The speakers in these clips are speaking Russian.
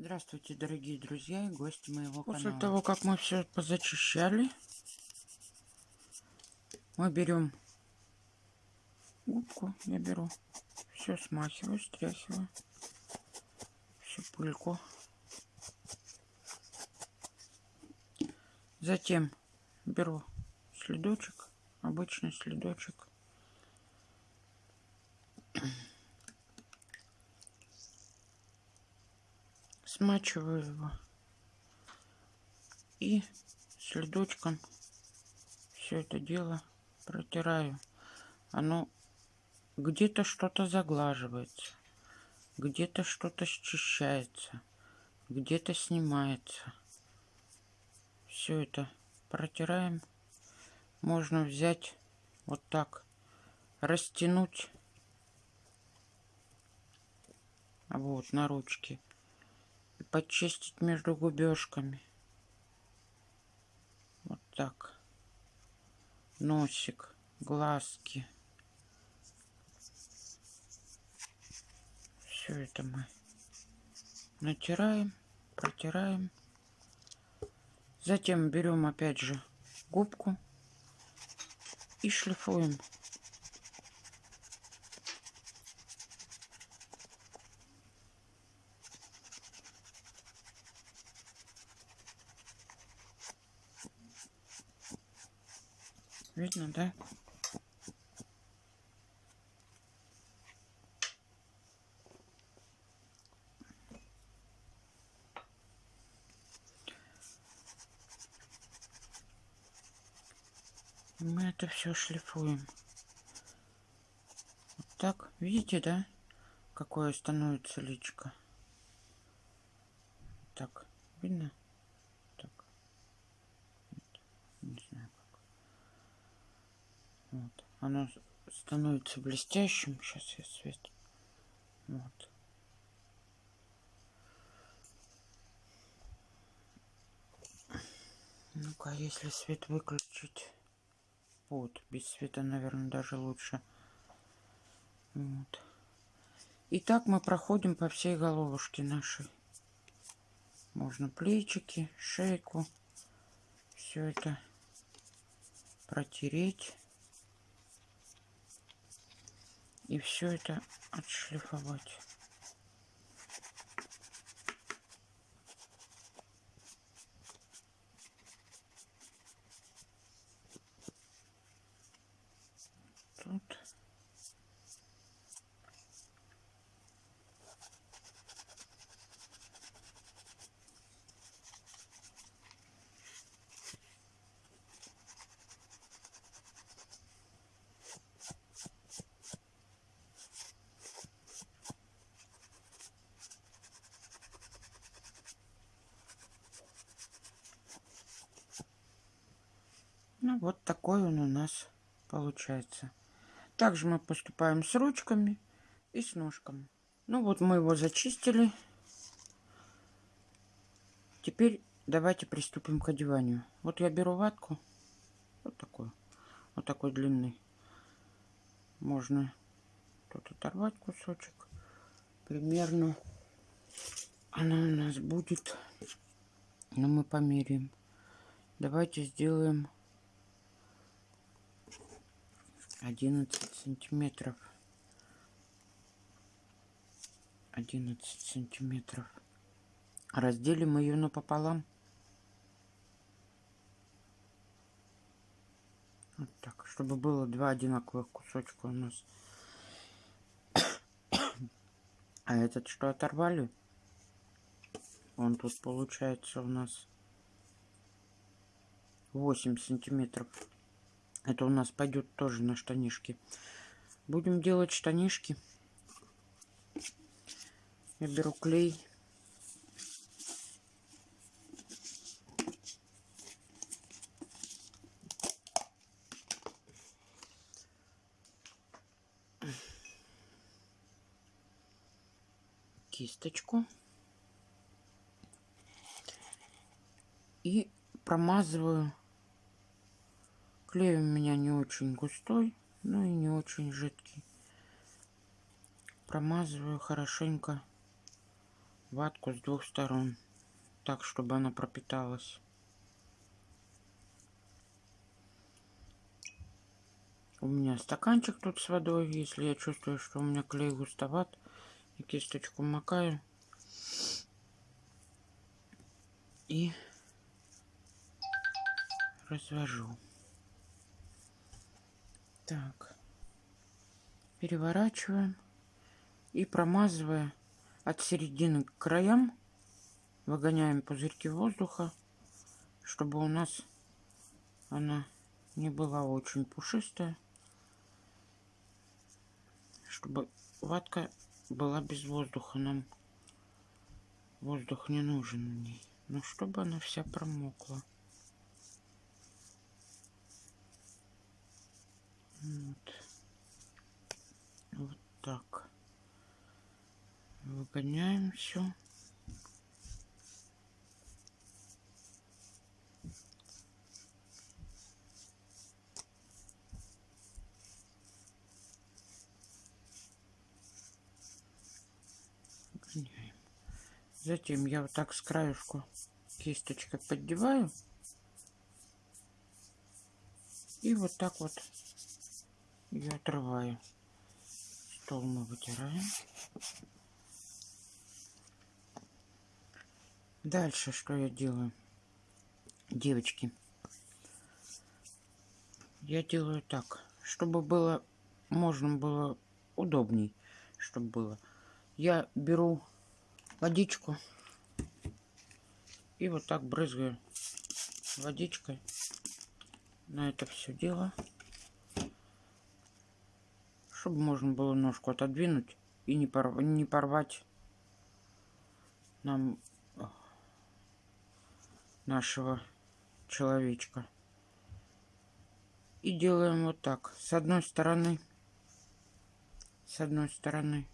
Здравствуйте, дорогие друзья и гости моего После канала. того, как мы все позачищали, мы берем губку, я беру, все смахиваю, стряхиваю, всю пыльку. Затем беру следочек, обычный следочек. Смачиваю его и следочком все это дело протираю. Оно где-то что-то заглаживается, где-то что-то счищается, где-то снимается. Все это протираем. Можно взять вот так, растянуть вот на ручке и почистить между губежками. Вот так. Носик, глазки. Все это мы натираем, протираем. Затем берем опять же губку и шлифуем. Видно, да? Мы это все шлифуем. Вот так, видите, да? Какое становится личко. Так, видно? Так. Не знаю как. Вот. Оно становится блестящим. Сейчас я свет. Вот. Ну-ка, если свет выключить. Вот, без света, наверное, даже лучше. Вот. И мы проходим по всей головушке нашей. Можно плечики, шейку. Все это протереть. И все это отшлифовать. Тут. Ну, вот такой он у нас получается. Также мы поступаем с ручками и с ножками. Ну вот мы его зачистили. Теперь давайте приступим к одеванию. Вот я беру ватку. Вот такую. Вот такой длинный. Можно тут оторвать кусочек. Примерно она у нас будет. Но мы померяем. Давайте сделаем 11 сантиметров. 11 сантиметров. Разделим ее напополам. Вот так чтобы было два одинаковых кусочка у нас. А этот что оторвали? Он тут получается у нас 8 сантиметров это у нас пойдет тоже на штанишки. Будем делать штанишки. Я беру клей. Кисточку. И промазываю Клей у меня не очень густой, но и не очень жидкий. Промазываю хорошенько ватку с двух сторон, так, чтобы она пропиталась. У меня стаканчик тут с водой. Если я чувствую, что у меня клей густоват, и кисточку макаю. И развожу. Так. Переворачиваем. И промазывая от середины к краям, выгоняем пузырьки воздуха, чтобы у нас она не была очень пушистая чтобы ватка была без воздуха. Нам воздух не нужен в ней. Но чтобы она вся промокла. Вот. Вот так. Выгоняем все. Затем я вот так с краюшку кисточкой поддеваю. И вот так вот ее отрываю. Стол мы вытираем. Дальше что я делаю? Девочки. Я делаю так, чтобы было, можно было удобней, чтобы было я беру водичку и вот так брызгаю водичкой на это все дело, чтобы можно было ножку отодвинуть и не, порв... не порвать нам нашего человечка. И делаем вот так. С одной стороны, с одной стороны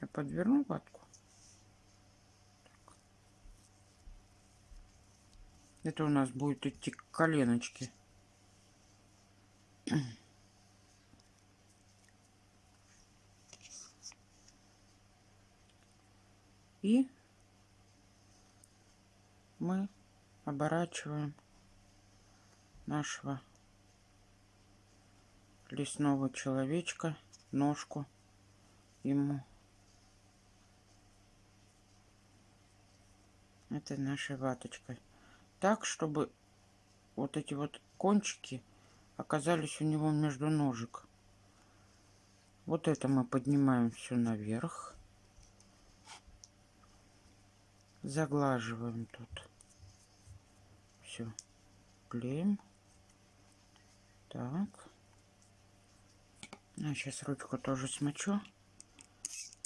я подверну ватку. Так. Это у нас будет идти к коленочке. И мы оборачиваем нашего лесного человечка, ножку ему этой нашей ваточкой. Так, чтобы вот эти вот кончики оказались у него между ножек. Вот это мы поднимаем все наверх. Заглаживаем тут. Все. Клеим. Так. А сейчас ручку тоже смочу.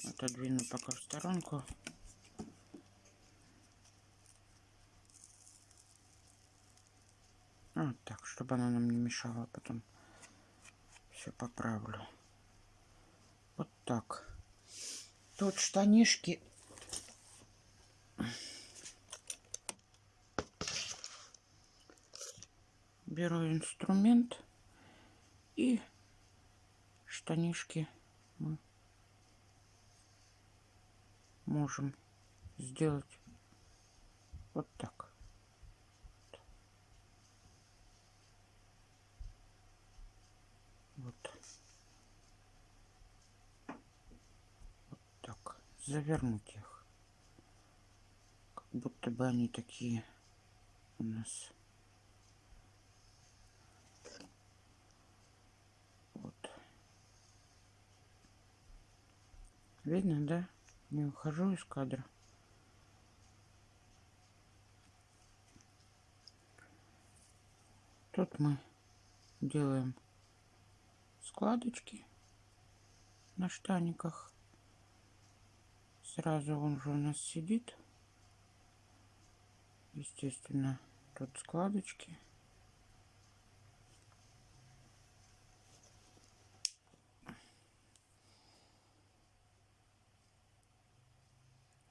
Отодвину пока в сторонку. Вот так, чтобы она нам не мешала. Потом все поправлю. Вот так. Тут штанишки. Беру инструмент и штанишки мы можем сделать вот так. завернуть их. Будто бы они такие у нас. Вот. Видно, да? Не ухожу из кадра. Тут мы делаем складочки на штаниках. Сразу он же у нас сидит. Естественно, тут складочки.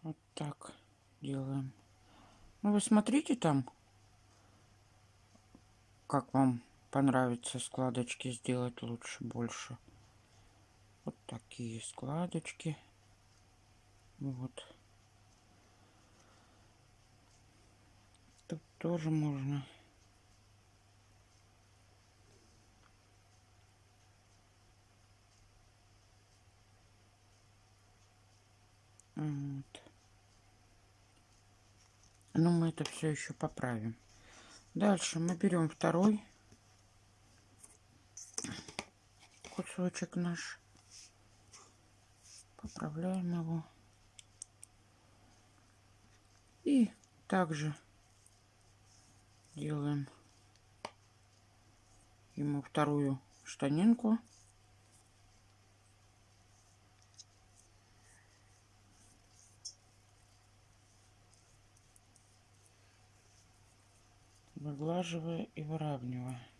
Вот так делаем. Ну, вы смотрите там, как вам понравится складочки сделать лучше, больше. Вот такие складочки. Вот. Тоже можно. Вот. Но мы это все еще поправим. Дальше мы берем второй кусочек наш. Поправляем его. И также делаем ему вторую штанинку. выглаживая и выравнивая.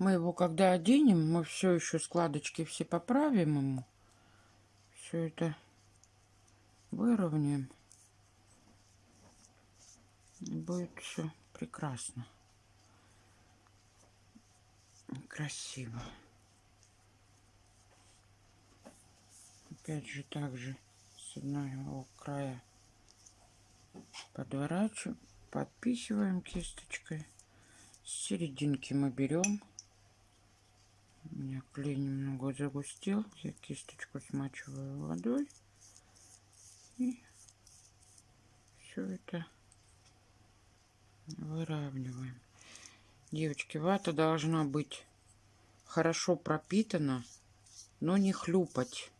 Мы его когда оденем, мы все еще складочки все поправим ему. Все это выровняем. И будет все прекрасно. Красиво. Опять же так же с одного края подворачиваем, подписываем кисточкой. С серединки мы берем у меня клей немного загустел. Я кисточку смачиваю водой. И все это выравниваем. Девочки, вата должна быть хорошо пропитана, но не хлюпать.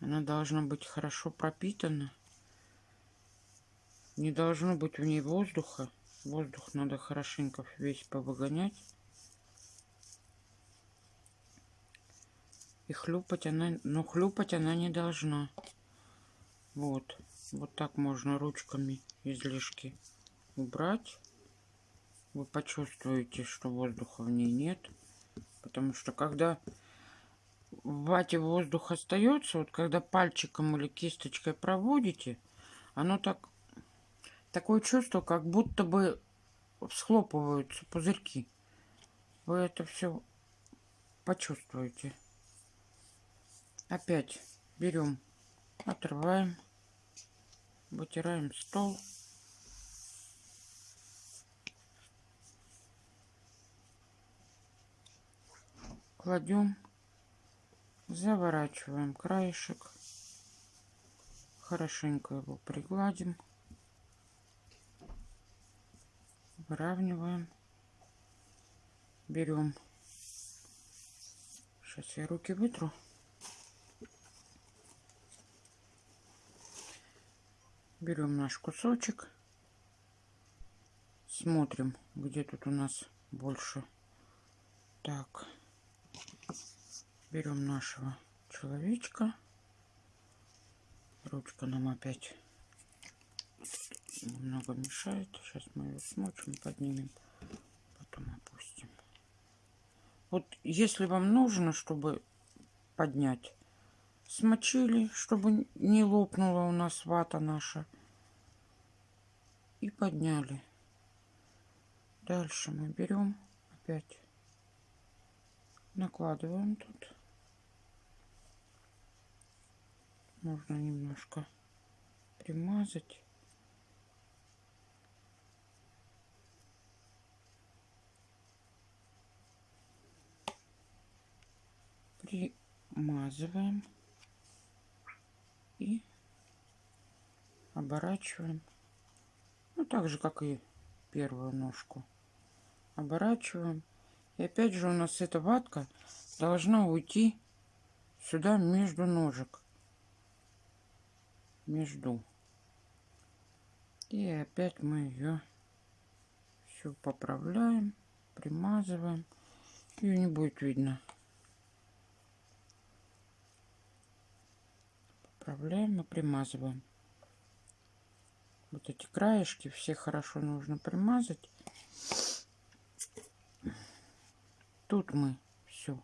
Она должна быть хорошо пропитана. Не должно быть в ней воздуха. Воздух надо хорошенько весь повыгонять. И хлюпать она, но хлюпать она не должна. Вот. Вот так можно ручками излишки убрать. Вы почувствуете, что воздуха в ней нет. Потому что когда в вате воздух остается, вот когда пальчиком или кисточкой проводите, оно так такое чувство, как будто бы схлопываются пузырьки. Вы это все почувствуете. Опять берем, отрываем, вытираем стол. Кладем, заворачиваем краешек, хорошенько его пригладим, выравниваем, берем, сейчас я руки вытру. Берем наш кусочек. Смотрим, где тут у нас больше. Так. Берем нашего человечка. Ручка нам опять немного мешает. Сейчас мы ее смочим, поднимем, потом опустим. Вот если вам нужно, чтобы поднять, смочили, чтобы не лопнула у нас вата наша. И подняли. Дальше мы берем опять, накладываем тут. Можно немножко примазать. Примазываем и оборачиваем. Ну, так же, как и первую ножку. Оборачиваем. И опять же у нас эта ватка должна уйти сюда между ножек. Между. И опять мы ее все поправляем, примазываем. Ее не будет видно. Поправляем и примазываем. Вот эти краешки все хорошо нужно примазать. Тут мы все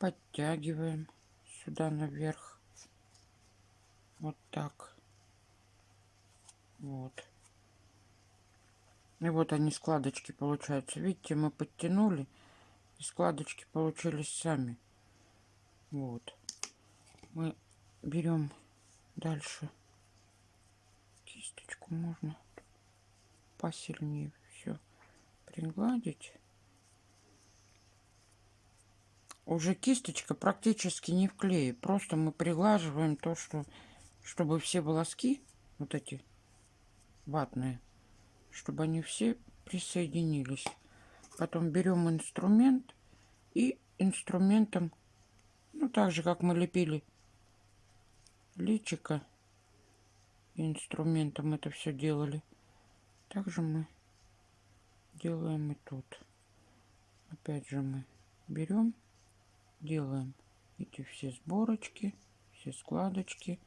подтягиваем сюда наверх. Вот так. Вот. И вот они складочки получаются. Видите, мы подтянули. И складочки получились сами. Вот. Мы берем дальше кисточку. Можно посильнее все пригладить. Уже кисточка практически не в клее. Просто мы приглаживаем то, что чтобы все волоски, вот эти ватные, чтобы они все присоединились. Потом берем инструмент и инструментом, ну так же как мы лепили личика, инструментом это все делали. Также мы делаем и тут. Опять же мы берем, делаем эти все сборочки, все складочки.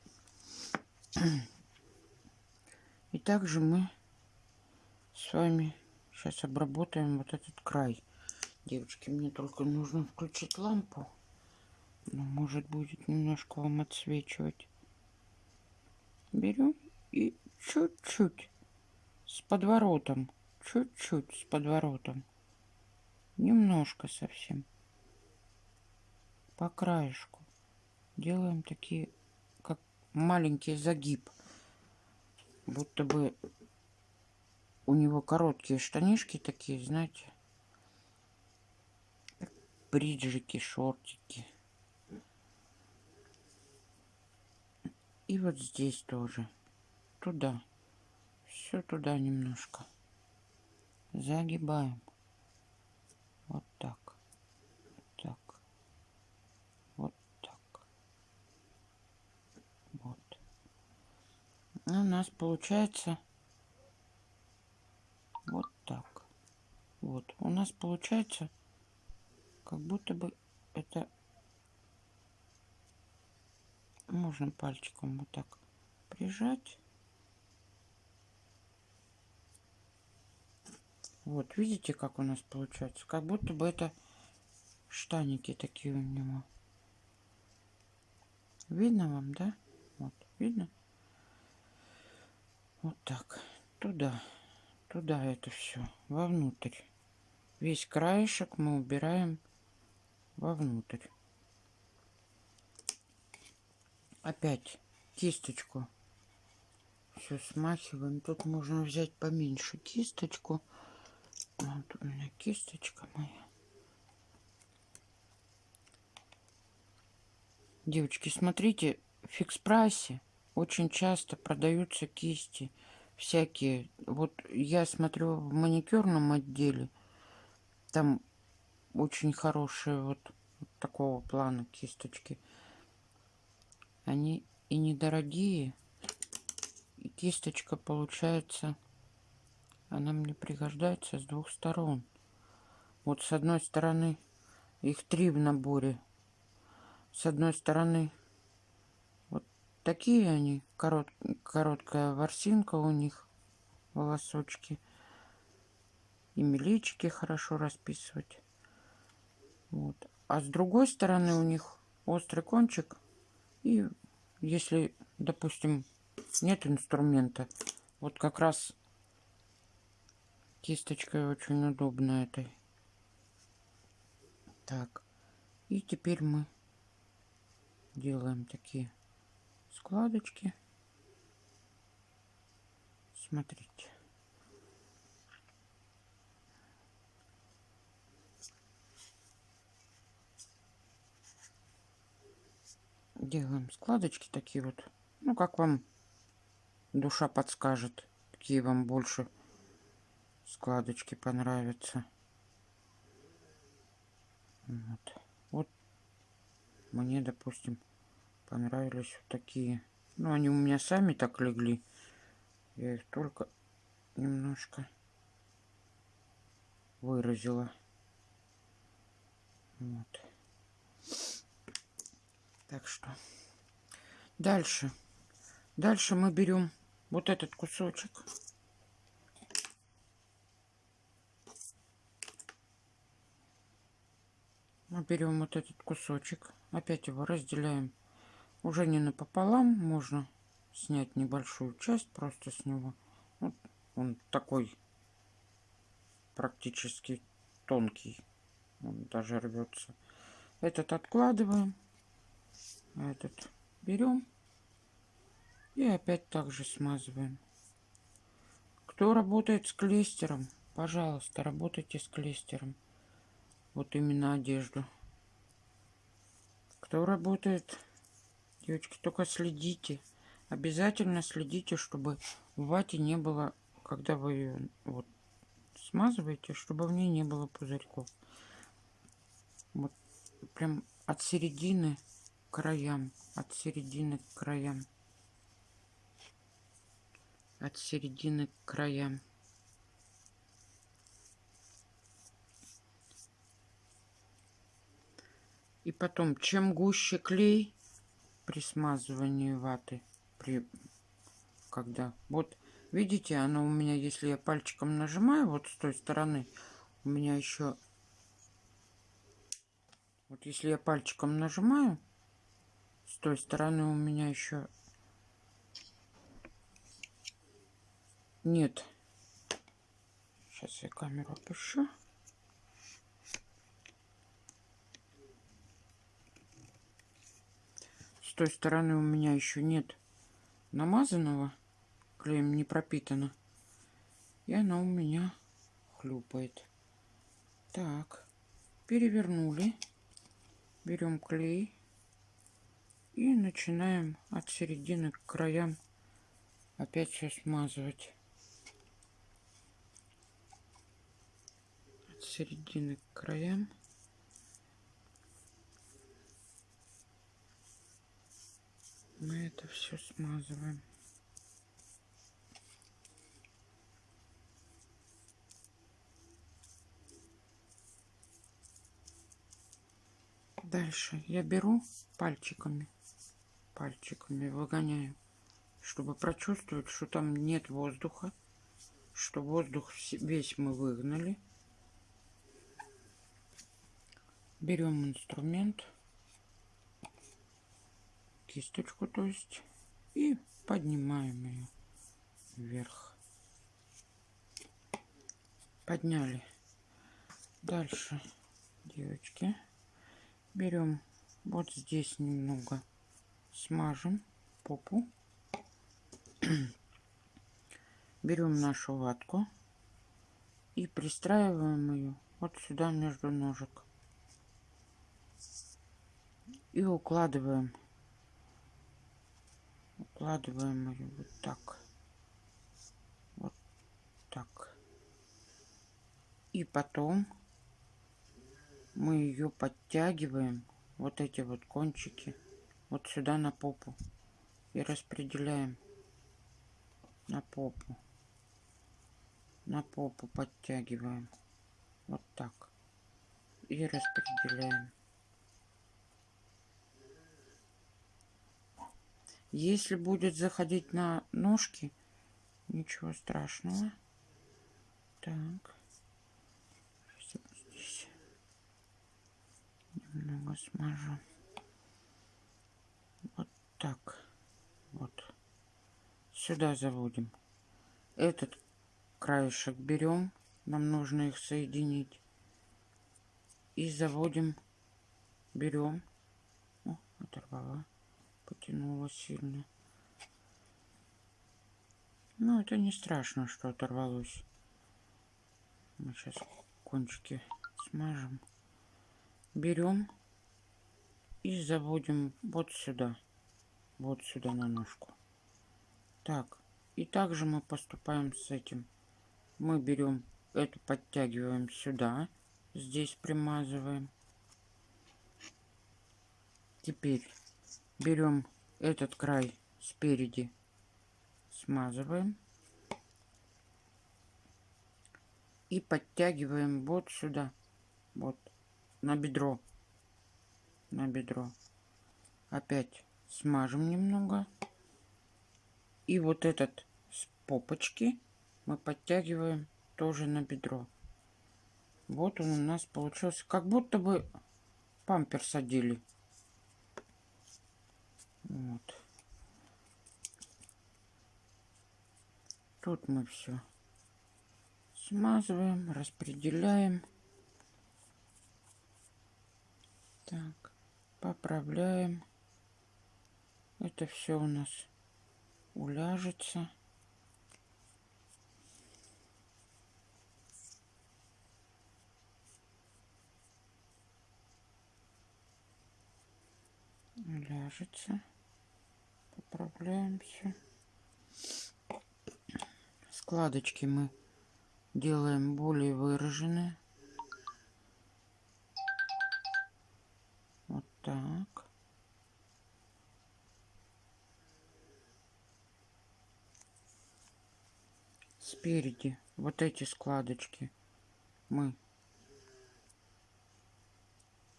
И также мы с вами сейчас обработаем вот этот край. Девочки, мне только нужно включить лампу. Ну, может будет немножко вам отсвечивать. Берем и чуть-чуть с подворотом. Чуть-чуть с подворотом. Немножко совсем. По краешку. Делаем такие, как маленький загиб будто бы у него короткие штанишки такие, знаете, бриджики, шортики. И вот здесь тоже. Туда. Все туда немножко. Загибаем. Вот так. у нас получается вот так. Вот. У нас получается как будто бы это можно пальчиком вот так прижать. Вот, видите, как у нас получается? Как будто бы это штаники такие у него. Видно вам, да? Вот, видно? Вот так. Туда. Туда это все. Вовнутрь. Весь краешек мы убираем вовнутрь. Опять кисточку все смахиваем. Тут можно взять поменьше кисточку. Вот у меня кисточка моя. Девочки, смотрите, в фикс прайсе очень часто продаются кисти всякие. Вот я смотрю в маникюрном отделе, там очень хорошие вот, такого плана кисточки. Они и недорогие, и кисточка получается, она мне пригождается с двух сторон. Вот с одной стороны их три в наборе. С одной стороны Такие они, корот, короткая ворсинка у них, волосочки. И мелички хорошо расписывать. Вот. А с другой стороны у них острый кончик. И если, допустим, нет инструмента, вот как раз кисточкой очень удобно этой. Так. И теперь мы делаем такие складочки. Смотрите. Делаем складочки такие вот. Ну, как вам душа подскажет, какие вам больше складочки понравятся. Вот. Вот мне, допустим, понравились вот такие. Ну, они у меня сами так легли. Я их только немножко выразила. Вот. Так что дальше. Дальше мы берем вот этот кусочек. Мы берем вот этот кусочек. Опять его разделяем уже не напополам можно снять небольшую часть просто с него вот он такой практически тонкий Он даже рвется. Этот откладываем. А Этот берем. И опять также смазываем. Кто работает с клейстером, пожалуйста, работайте с клейстером. Вот именно одежду. Кто работает, девочки, только следите. Обязательно следите, чтобы в вате не было, когда вы ее вот смазываете, чтобы в ней не было пузырьков. Вот прям от середины краям, от середины к краям. От середины к краям. И потом, чем гуще клей при смазывании ваты, при когда вот видите, оно у меня, если я пальчиком нажимаю вот с той стороны, у меня еще вот если я пальчиком нажимаю той стороны у меня еще нет. Сейчас я камеру опущу. С той стороны у меня еще нет намазанного, клеем не пропитано. И она у меня хлюпает. Так, перевернули. Берем клей и начинаем от середины к краям опять все смазывать. От середины к краям. мы это все смазываем. Дальше я беру пальчиками, пальчиками выгоняю, чтобы прочувствовать, что там нет воздуха, что воздух весь мы выгнали. Берем инструмент кисточку, то есть, и поднимаем ее вверх. Подняли. Дальше, девочки, берем вот здесь немного смажем попу. Берем нашу ватку и пристраиваем ее вот сюда между ножек. И укладываем укладываем ее вот так. Вот так. И потом мы ее подтягиваем, вот эти вот кончики, вот сюда на попу. И распределяем на попу. На попу подтягиваем. Вот так. И распределяем. Если будет заходить на ножки, ничего страшного. Так. Немного смажу. Вот так. Вот. Сюда заводим. Этот краешек берем. Нам нужно их соединить. И заводим. Берем. О, оторвала потянуло сильно. Ну, это не страшно, что оторвалось. Мы сейчас кончики смажем. Берем и заводим вот сюда. Вот сюда на ножку. Так. И также мы поступаем с этим. Мы берем эту, подтягиваем сюда. Здесь примазываем. Теперь берем этот край спереди, смазываем и подтягиваем вот сюда, вот на бедро, на бедро. Опять смажем немного. И вот этот с попочки мы подтягиваем тоже на бедро. Вот он у нас получился, как будто бы пампер садили. Вот. Тут мы все смазываем, распределяем. Так, поправляем. Это все у нас уляжется. Уляжется. Поправляем все. Складочки мы делаем более выраженные. Так. Спереди вот эти складочки. Мы.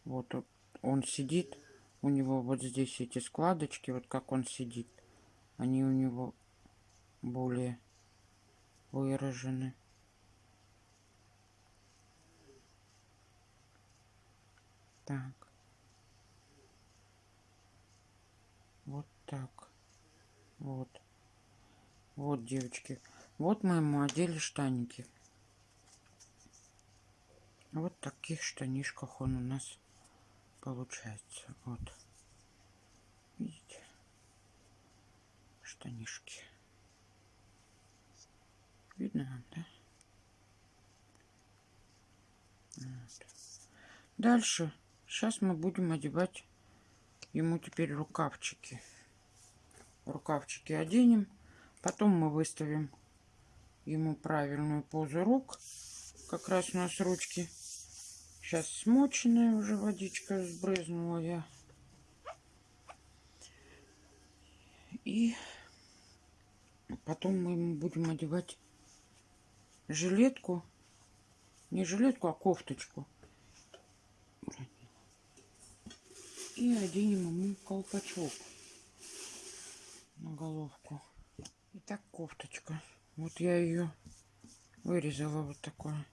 Вот он- сидит. У него вот здесь эти складочки вот как он сидит. Они у него более выражены. Так вот так. Вот. Вот девочки. Вот мы ему одели штаники. Вот таких штанишках он у нас получается. Вот. Видите? Штанишки. Видно вам, да? Вот. дальше. Сейчас мы будем одевать ему теперь рукавчики рукавчики оденем потом мы выставим ему правильную позу рук как раз у нас ручки. Сейчас смоченная уже водичка сбрызнула я. И потом мы ему будем одевать жилетку. Не жилетку а кофточку. И оденем ему колпачок на головку Итак, кофточка. Вот я ее вырезала вот такое.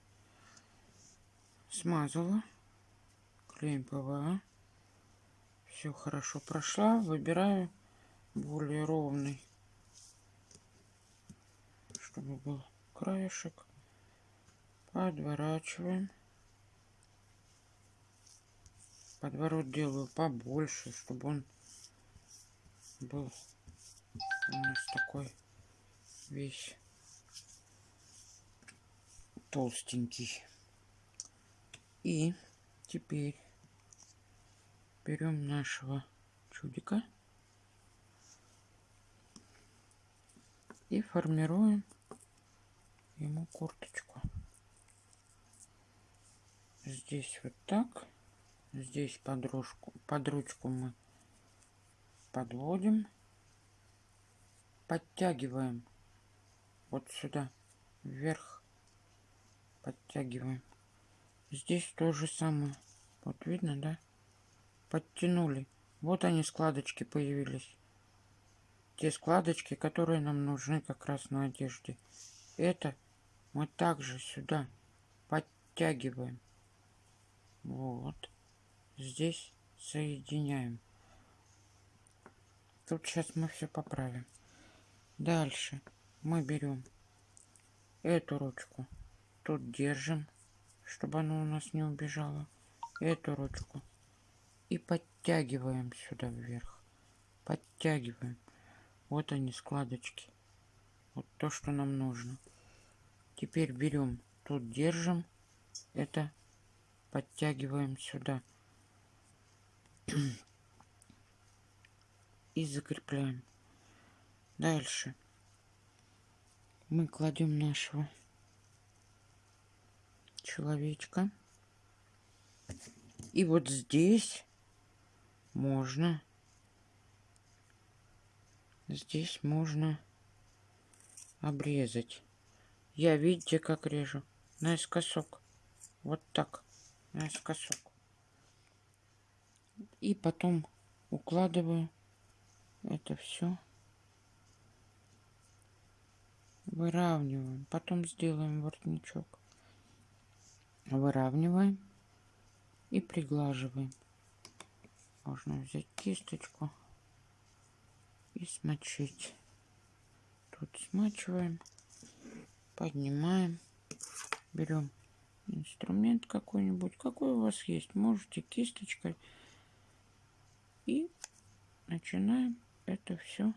Смазала. Клеем ПВА. Все хорошо прошла. Выбираю более ровный. Чтобы был краешек. Подворачиваем. Подворот делаю побольше, чтобы он был у нас такой весь толстенький. И теперь берем нашего чудика и формируем ему курточку. Здесь вот так. Здесь под, ручку, под ручку мы подводим, подтягиваем вот сюда вверх подтягиваем. Здесь то же самое. Вот видно да? Подтянули. Вот они складочки появились. Те складочки которые нам нужны как раз на одежде. Это мы также сюда подтягиваем. Вот. Здесь соединяем. Тут сейчас мы все поправим дальше. Мы берем эту ручку. Тут держим чтобы она у нас не убежала. Эту ручку. И подтягиваем сюда вверх. Подтягиваем. Вот они складочки. Вот то что нам нужно. Теперь берем. Тут держим. Это подтягиваем сюда. И закрепляем дальше. Мы кладем нашего человечка. И вот здесь можно здесь можно обрезать. Я видите как режу? Наискосок. Вот так. Наискосок. И потом укладываю это все выравниваем. Потом сделаем воротничок. Выравниваем и приглаживаем. Можно взять кисточку и смочить. Тут смачиваем поднимаем берем инструмент какой-нибудь. Какой у вас есть? Можете кисточкой. И начинаем это все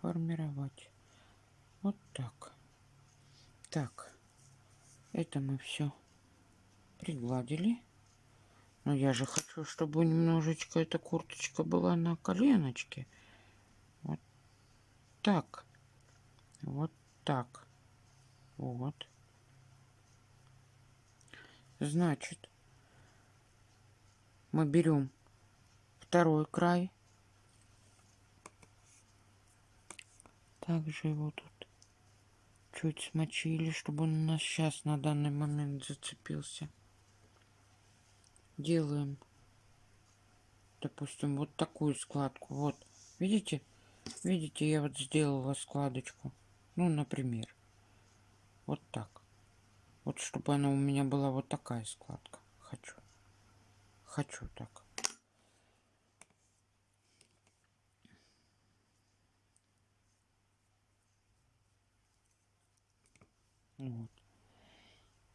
формировать. Вот так. Так. Это мы все пригладили. Но я же хочу, чтобы немножечко эта курточка была на коленочке. Вот так. Вот так. Вот. Значит, мы берем второй край. Также его тут чуть смочили, чтобы он у нас сейчас на данный момент зацепился. Делаем, допустим, вот такую складку. Вот, видите? Видите, я вот сделала складочку. Ну, например, вот так. Вот, чтобы она у меня была вот такая складка. Хочу. Хочу так. Вот.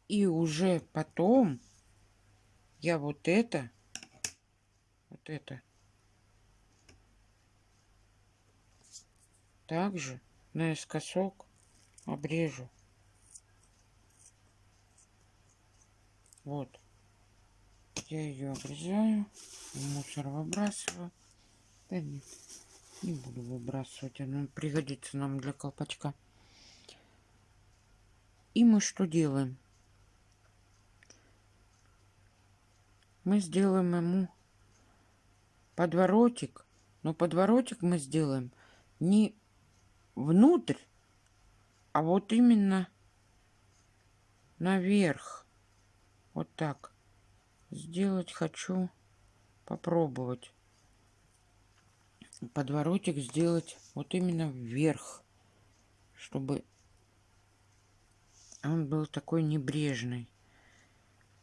И уже потом я вот это, вот это, также наискосок обрежу. Вот. Я ее обрезаю, мусор выбрасываю. Да нет, не буду выбрасывать, она пригодится нам для колпачка. И мы что делаем? Мы сделаем ему подворотик, но подворотик мы сделаем не внутрь, а вот именно наверх. Вот так. Сделать хочу попробовать. Подворотик сделать вот именно вверх, чтобы он был такой небрежный.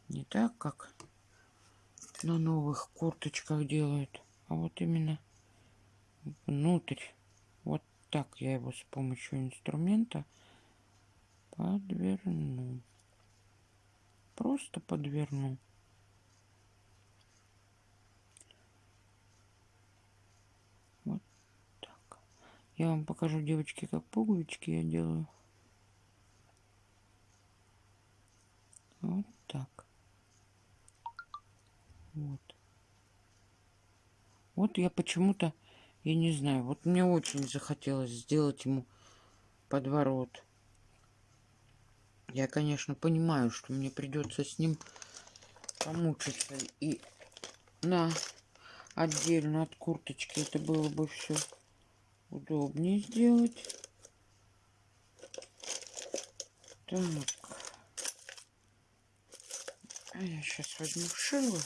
Не так, как на новых курточках делают, а вот именно внутрь. Вот так я его с помощью инструмента подверну. Просто подверну. Вот так. Я вам покажу, девочки, как пуговички я делаю. Вот так. Вот. Вот я почему-то, я не знаю, вот мне очень захотелось сделать ему подворот. Я, конечно, понимаю, что мне придется с ним помучиться. И на отдельно от курточки это было бы все удобнее сделать. Так. А я сейчас возьму шило.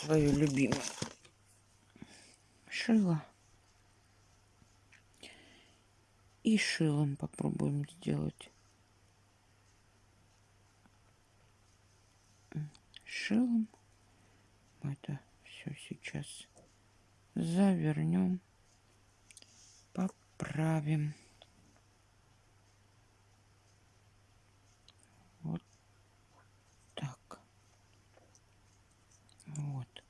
Свою любимую. Шило. И шилом попробуем сделать. Шилом мы это все сейчас завернем, поправим. Вот.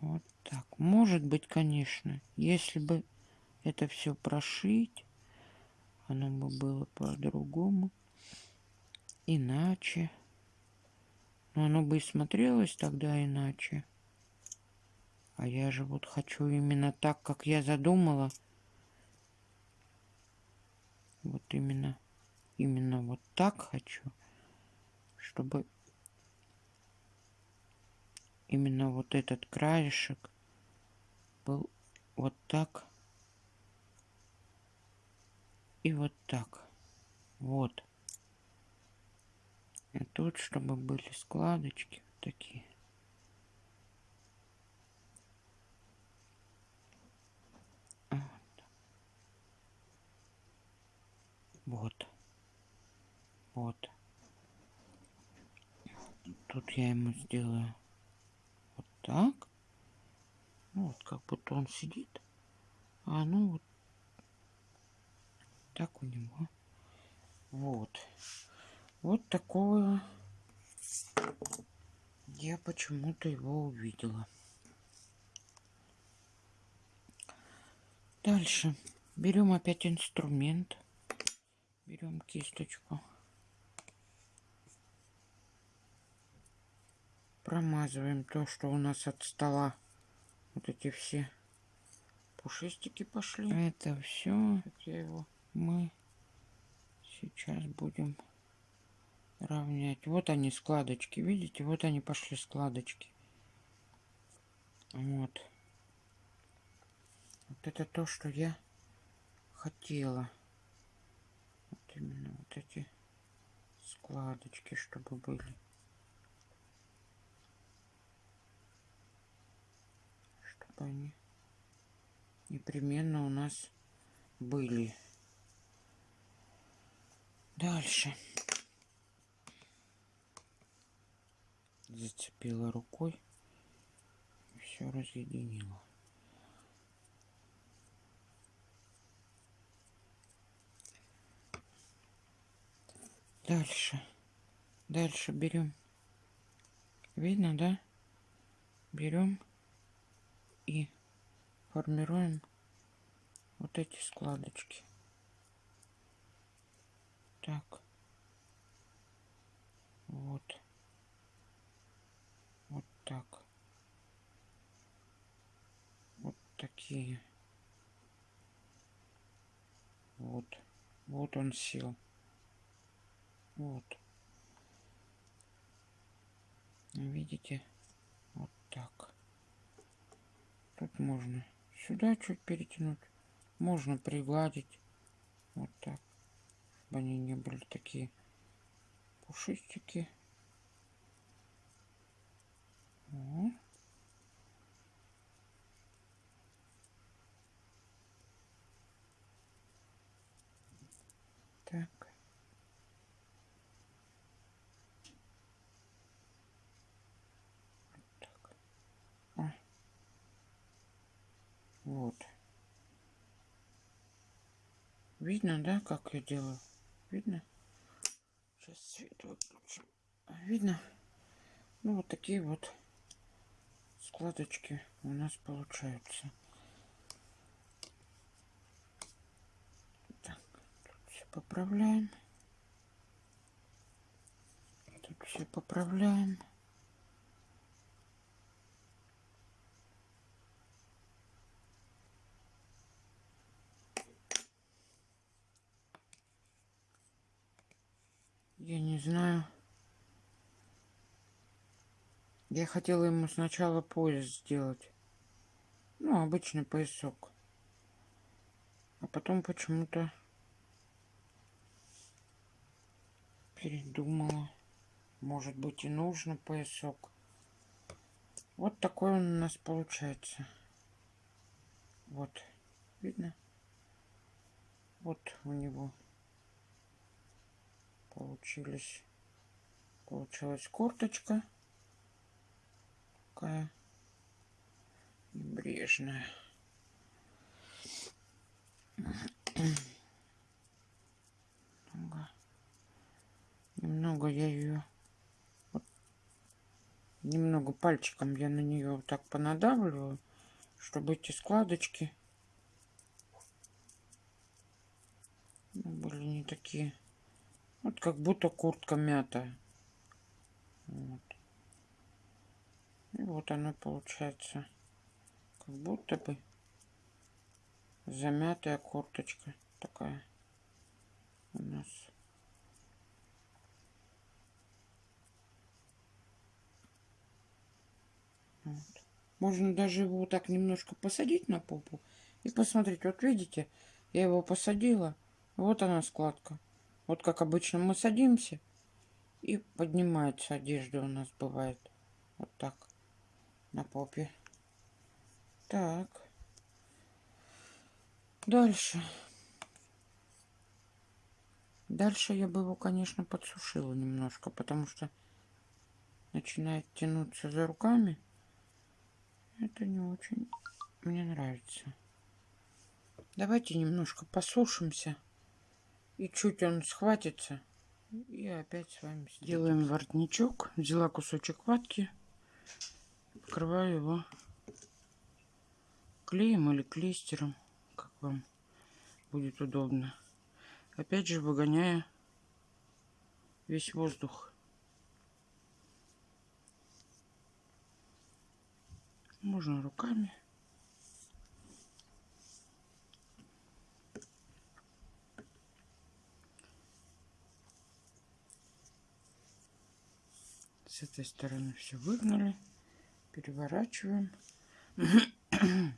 Вот так. Может быть, конечно, если бы это все прошить, оно бы было по-другому, иначе. Но оно бы и смотрелось тогда иначе. А я же вот хочу именно так, как я задумала. Вот именно именно вот так хочу, чтобы именно вот этот краешек был вот так и вот так. Вот. И тут, чтобы были складочки вот такие. Вот. Вот. Тут я ему сделаю вот так. Ну, вот как будто он сидит. А ну вот так у него Вот. Вот такое я почему-то его увидела. Дальше берем опять инструмент. Берем кисточку. Промазываем то, что у нас от стола. Вот эти все пушистики пошли. Это все. Его мы сейчас будем равнять. Вот они складочки, видите? Вот они пошли складочки. Вот. Вот это то, что я хотела. Вот именно вот эти складочки, чтобы были. Чтобы они непременно у нас были. Дальше. Зацепила рукой. Все разъединила. Дальше. Дальше берем. Видно, да? Берем и формируем вот эти складочки. Так. Вот. Вот так. Вот такие. Вот. Вот он сел. Вот. Видите? Вот так. Тут можно сюда чуть перетянуть. Можно пригладить. Вот так чтобы они не были такие пушистики. О. Так. Вот так. О. Вот. Видно, да, как я делаю? Видно? Сейчас свет выключим. Видно? Ну, вот такие вот складочки у нас получаются. Так, тут все поправляем. Тут все поправляем. Я не знаю. Я хотела ему сначала пояс сделать. Ну, обычный поясок. А потом почему-то передумала. Может быть и нужно поясок. Вот такой он у нас получается. Вот. Видно? Вот у него получились. Получилась курточка. Такая небрежная. Немного, немного я ее вот, немного пальчиком я на нее вот так понадавливаю чтобы эти складочки были не такие вот как будто куртка мятая. Вот. И вот она получается. Как будто бы замятая курточка такая у нас. Вот. Можно даже его так немножко посадить на попу и посмотреть. Вот видите, я его посадила. Вот она складка. Вот как обычно мы садимся и поднимается одежда у нас бывает. Вот так на попе. Так. Дальше. Дальше я бы его, конечно, подсушила немножко, потому что начинает тянуться за руками. Это не очень мне нравится. Давайте немножко посушимся И чуть он схватится, и опять с вами сделаем воротничок. Взяла кусочек ватки, покрываю его клеем или клейстером, как вам будет удобно. Опять же выгоняя весь воздух. Можно руками. С этой стороны все выгнали. Переворачиваем.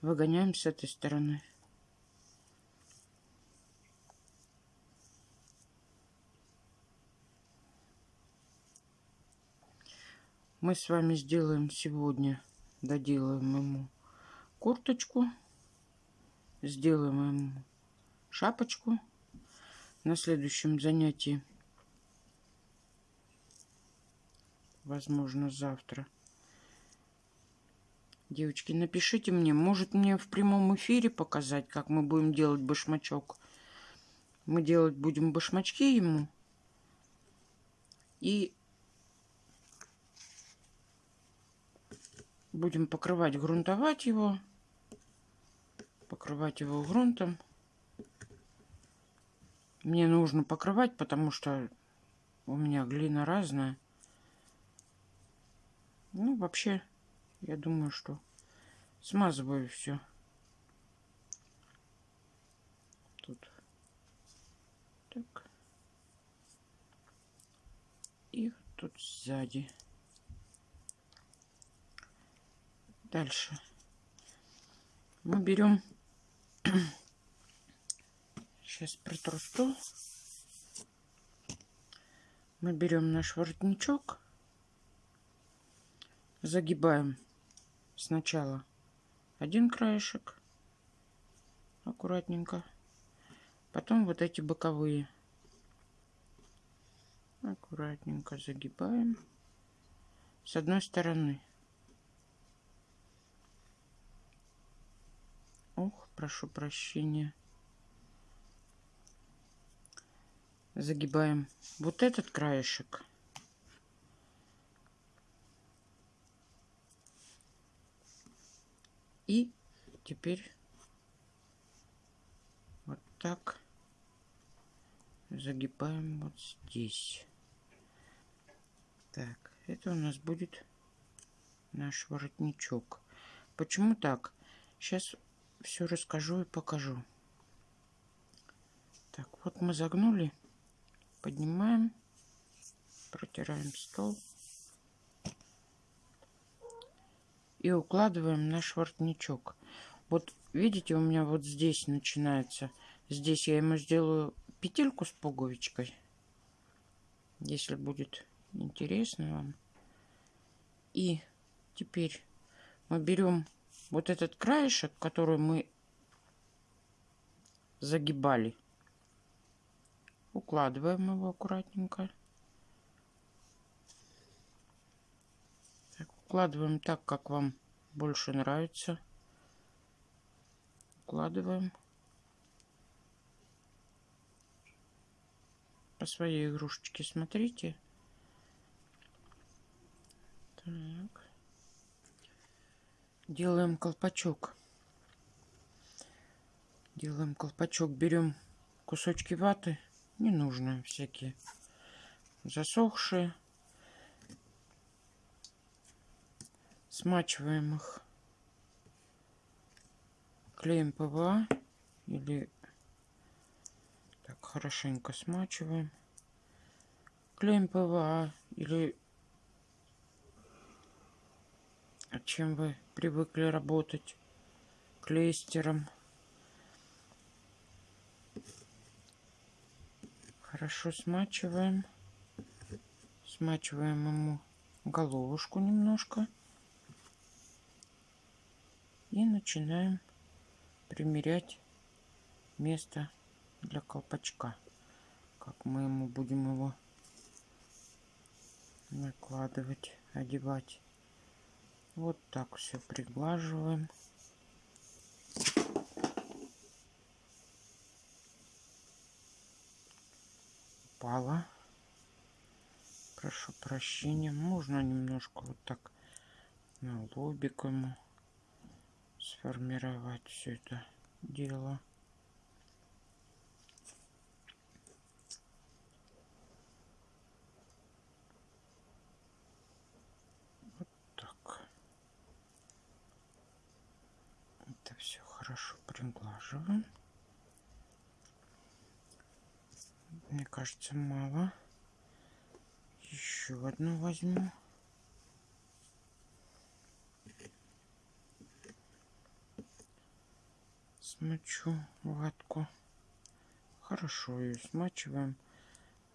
Выгоняем с этой стороны. Мы с вами сделаем сегодня, доделаем ему курточку, сделаем ему шапочку. На следующем занятии возможно, завтра. Девочки, напишите мне, может мне в прямом эфире показать, как мы будем делать башмачок. Мы делать будем башмачки ему. И будем покрывать, грунтовать его. Покрывать его грунтом. Мне нужно покрывать, потому что у меня глина разная. Ну, вообще, я думаю, что смазываю все. Тут. Так. И тут сзади. Дальше. Мы берем... Сейчас протру стол. Мы берем наш воротничок загибаем. Сначала один краешек. Аккуратненько. Потом вот эти боковые. Аккуратненько загибаем. С одной стороны. Ох прошу прощения. Загибаем вот этот краешек И теперь вот так загибаем вот здесь. Так, это у нас будет наш воротничок. Почему так? Сейчас все расскажу и покажу. Так, вот мы загнули, поднимаем, протираем стол. И укладываем наш воротничок. Вот видите, у меня вот здесь начинается. Здесь я ему сделаю петельку с пуговичкой. Если будет интересно вам. И теперь мы берем вот этот краешек, который мы загибали. Укладываем его аккуратненько. Укладываем так, как вам больше нравится. Укладываем. По своей игрушечке смотрите. Так. Делаем колпачок. Делаем колпачок. Берем кусочки ваты. Не нужно всякие засохшие. Смачиваем их клеем ПВА или так хорошенько смачиваем. Клеем ПВА или чем вы привыкли работать клейстером. Хорошо смачиваем. Смачиваем ему головушку немножко и начинаем примерять место для колпачка. Как мы ему будем его накладывать, одевать. Вот так все приглаживаем. упала. Прошу прощения. Можно немножко вот так на лобик ему сформировать все это дело. Вот так. Это все хорошо приглаживаем. Мне кажется, мало. Еще одну возьму. Смочу ватку. Хорошо ее смачиваем.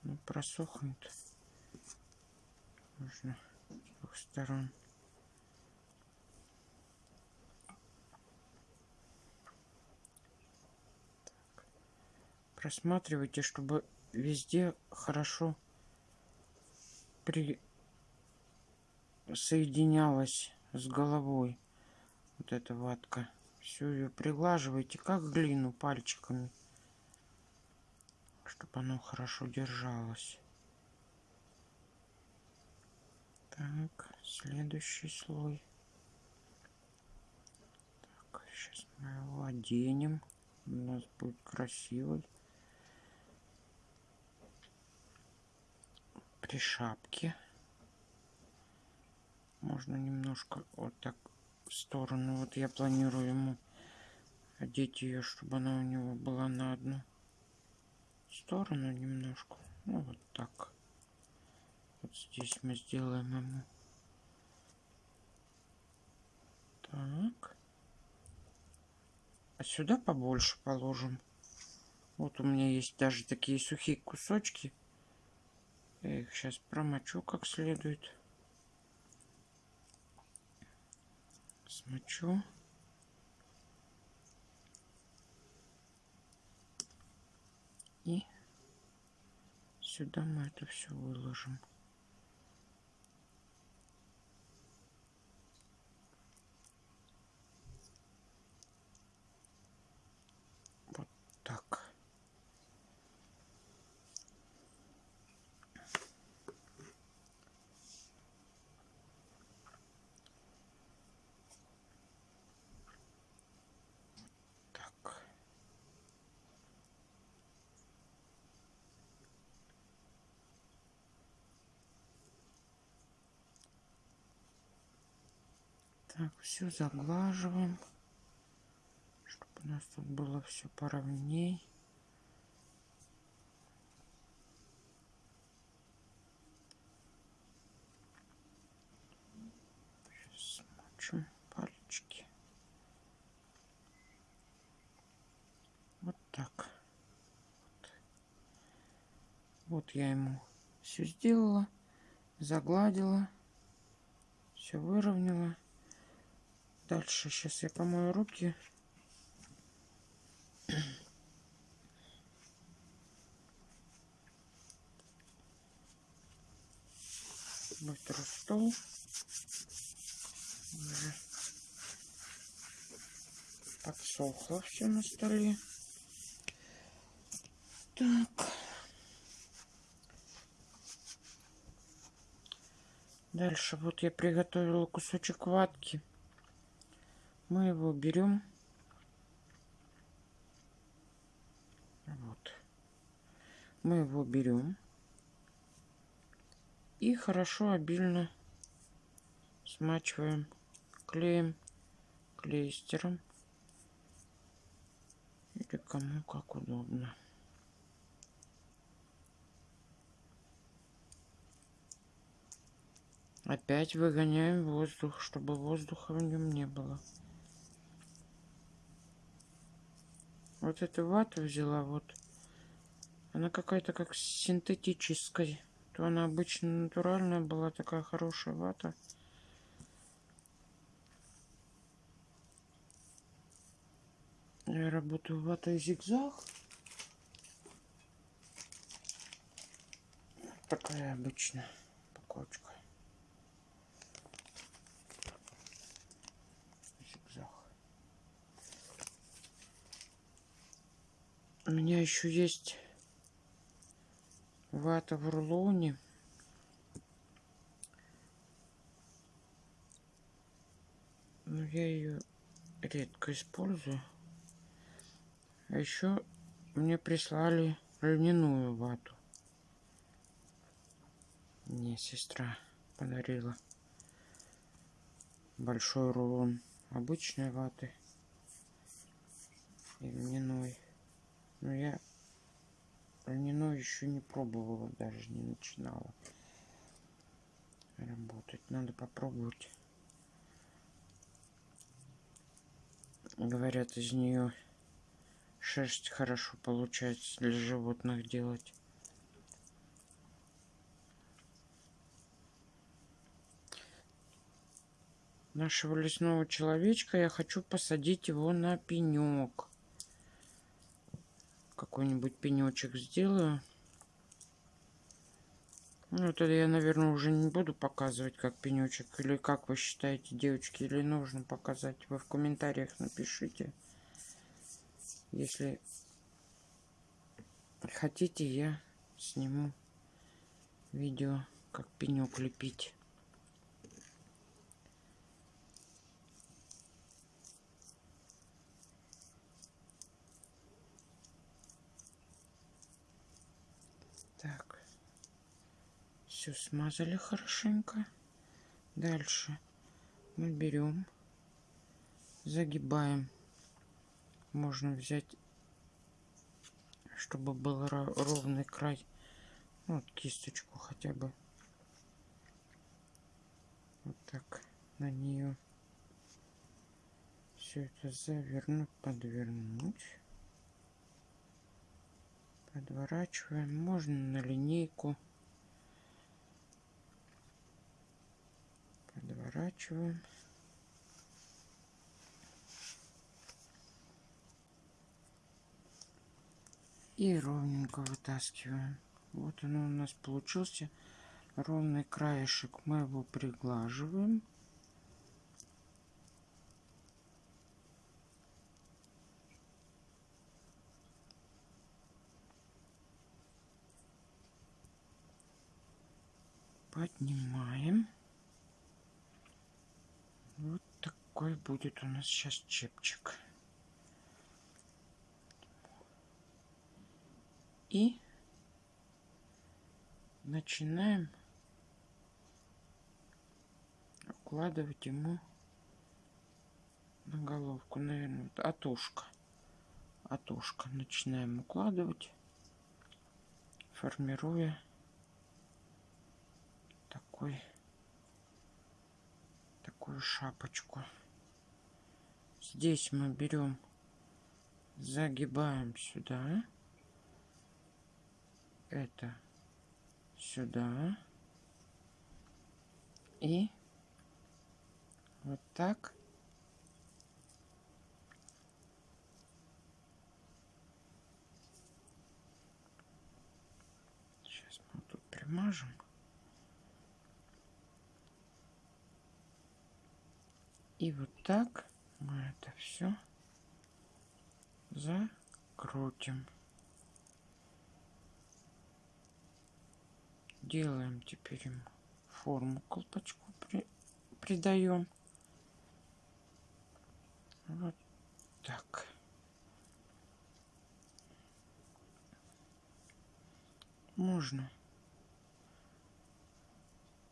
Но просохнет. Нужно с двух сторон. Так. Просматривайте, чтобы везде хорошо при соединялась с головой вот эта ватка. Все ее приглаживайте, как глину пальчиками, чтобы оно хорошо держалось. Так, следующий слой. Так, сейчас мы его оденем. У нас будет красивый. При шапке. Можно немножко вот так сторону. Вот я планирую ему одеть ее, чтобы она у него была на одну сторону немножко. Ну вот так. Вот здесь мы сделаем ему. Так. А сюда побольше положим. Вот у меня есть даже такие сухие кусочки. Я их сейчас промочу как следует. Смочу. И сюда мы это все выложим. Вот так. Так, все заглаживаем, чтобы у нас тут было все поровней. Сейчас пальчики. Вот так. Вот я ему все сделала, загладила, все выровняла. Дальше сейчас я помою руки. Вытру стол. Уже подсохло все на столе. Так. Дальше вот я приготовила кусочек ватки. Мы его берем. Вот. Мы его берем. И хорошо, обильно смачиваем клеем, клейстером. Или кому как удобно. Опять выгоняем воздух, чтобы воздуха в нем не было. Вот эту вату взяла, вот. Она какая-то как синтетическая. То она обычно натуральная была, такая хорошая вата. Я работаю ватой зигзаг. Такая обычная упаковочка. Зигзаг. У меня еще есть вата в рулоне. Но я ее редко использую. А еще мне прислали льняную вату. Мне сестра подарила большой рулон обычной ваты и льняной. Но я льняной еще не пробовала, даже не начинала работать. Надо попробовать. Говорят, из нее шерсть хорошо получается для животных делать. Нашего лесного человечка я хочу посадить его на пенек. Какой-нибудь пенечек сделаю. Ну, это я, наверное, уже не буду показывать, как пенечек. Или как вы считаете, девочки, или нужно показать? Вы в комментариях напишите. Если хотите, я сниму видео, как пенек лепить. Так. Все смазали хорошенько. Дальше мы берем, загибаем. Можно взять, чтобы был ровный край. Вот кисточку хотя бы. Вот так на нее все это завернуть, подвернуть подворачиваем можно на линейку подворачиваем и ровненько вытаскиваем. Вот он у нас получился ровный краешек. Мы его приглаживаем. Поднимаем. Вот такой будет у нас сейчас чепчик. И начинаем укладывать ему на головку, наверное, вот от ушка. От ушка начинаем укладывать, формируя такой такую шапочку здесь мы берем загибаем сюда. Это сюда. И вот так. Сейчас мы тут примажем. И вот так мы это все закрутим. Делаем теперь ему форму колпачку при, придаем. Вот так. Можно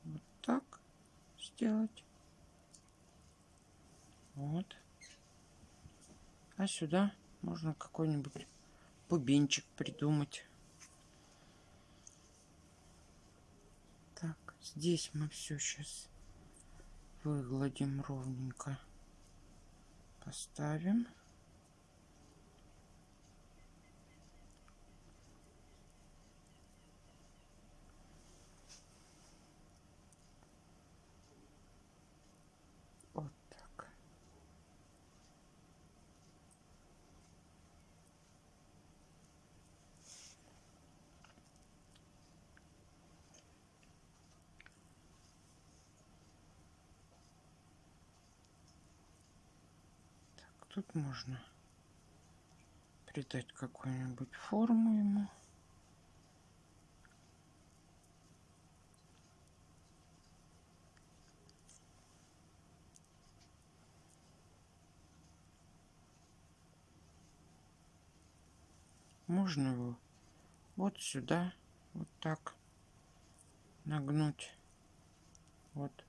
вот так сделать. Вот. А сюда можно какой-нибудь бубенчик придумать. Так, здесь мы все сейчас выгладим ровненько. Поставим. можно придать какую-нибудь форму ему. Можно его вот сюда, вот так нагнуть. Вот.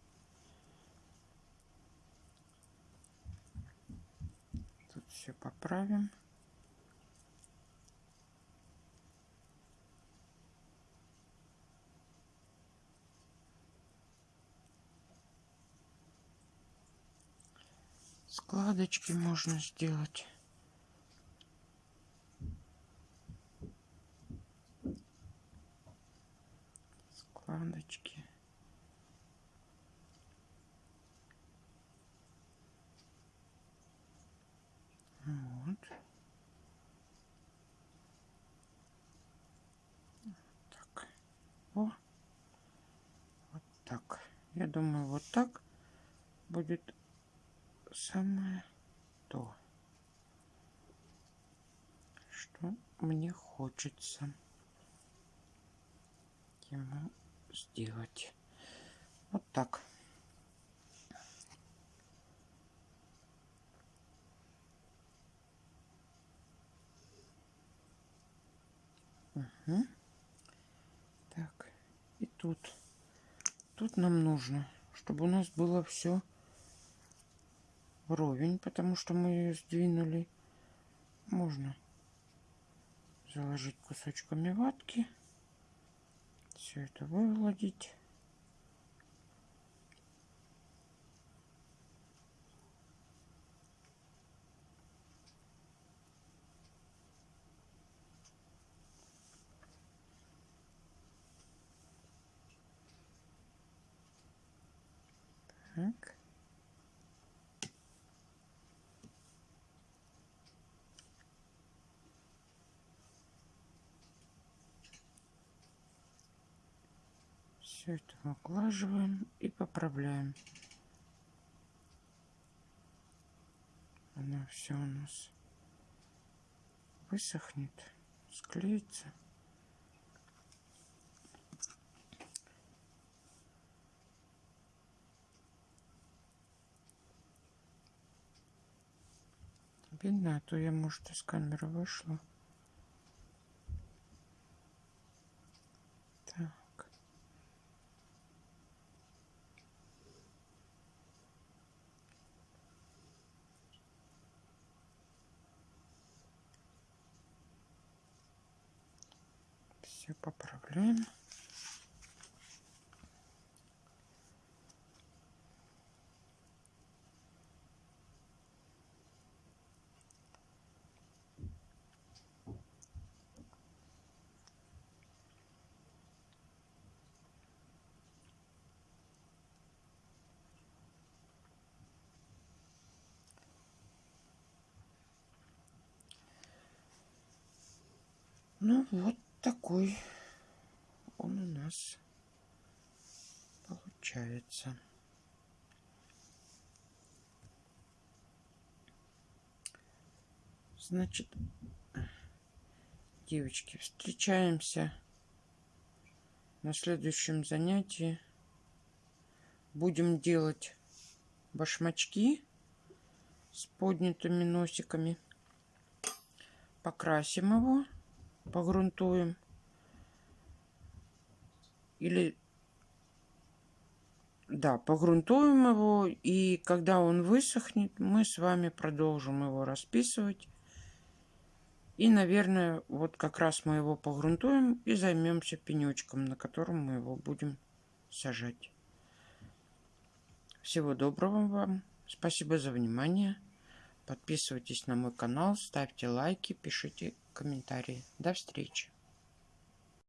Все поправим. Складочки можно сделать. Складочки. Вот. Так. О. Вот так. Я думаю, вот так будет самое то, что мне хочется ему сделать. Вот так. Угу. Так, и тут. Тут нам нужно, чтобы у нас было все вровень, потому что мы ее сдвинули. Можно заложить кусочками ватки. Все это вывладить. Так. Все это углаживаем и поправляем. Оно все у нас высохнет, склеится. Видно, а то я, может, из камеры вышла. Так. Все поправляем. Ну вот такой он у нас получается. Значит, девочки, встречаемся на следующем занятии. Будем делать башмачки с поднятыми носиками. Покрасим его погрунтуем. Или, да, погрунтуем его. И когда он высохнет, мы с вами продолжим его расписывать. И, наверное, вот как раз мы его погрунтуем и займемся пенечком, на котором мы его будем сажать. Всего доброго вам. Спасибо за внимание. Подписывайтесь на мой канал, ставьте лайки, пишите комментарии. До встречи!